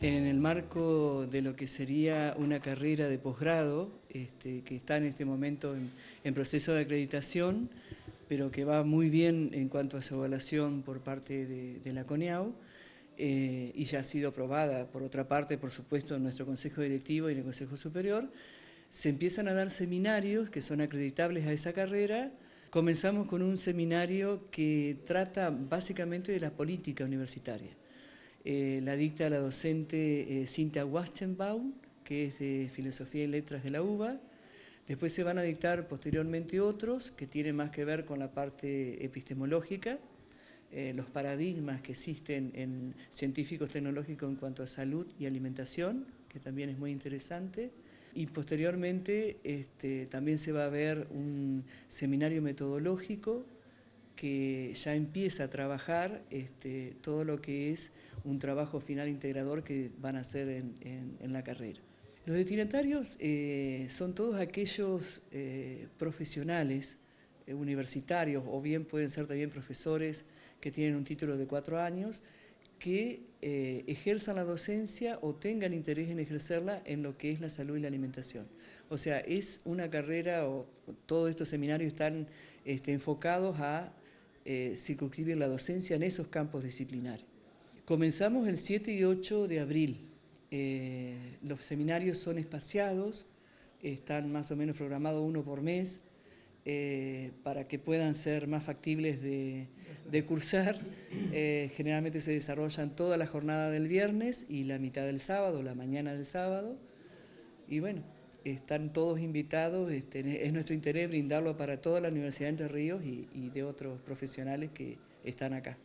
en el marco de lo que sería una carrera de posgrado, este, que está en este momento en, proceso de acreditación, pero que va muy bien en cuanto a su evaluación por parte de, la CONEAU, eh, y ya ha sido aprobada, por otra parte, por supuesto, en nuestro Consejo Directivo y en el Consejo Superior, se empiezan a dar seminarios que son acreditables a esa carrera. Comenzamos con un seminario que trata básicamente de la política universitaria. Eh, la dicta la docente eh, Cintia Waschenbaum, que es de Filosofía y Letras de la UBA. Después se van a dictar posteriormente otros que tienen más que ver con la parte epistemológica, eh, los paradigmas que existen en científicos tecnológicos en cuanto a salud y alimentación, que también es muy interesante. Y posteriormente este, también se va a ver un seminario metodológico que ya empieza a trabajar este, todo lo que es un trabajo final integrador que van a hacer en, la carrera. Los destinatarios eh, son todos aquellos eh, profesionales eh, universitarios o bien pueden ser también profesores que tienen un título de cuatro años que ejerzan la docencia o tengan interés en ejercerla en lo que es la salud y la alimentación. O sea, es una carrera o todos estos seminarios están este, enfocados a circunscribir la docencia en esos campos disciplinares. Comenzamos el 7 y 8 de abril. Eh, los seminarios son espaciados, están más o menos programados uno por mes, eh, para que puedan ser más factibles de, cursar. generalmente se desarrollan toda la jornada del viernes y la mitad del sábado, la mañana del sábado. Y bueno, están todos invitados, este, es nuestro interés brindarlo para toda la Universidad de Entre Ríos y de otros profesionales que están acá.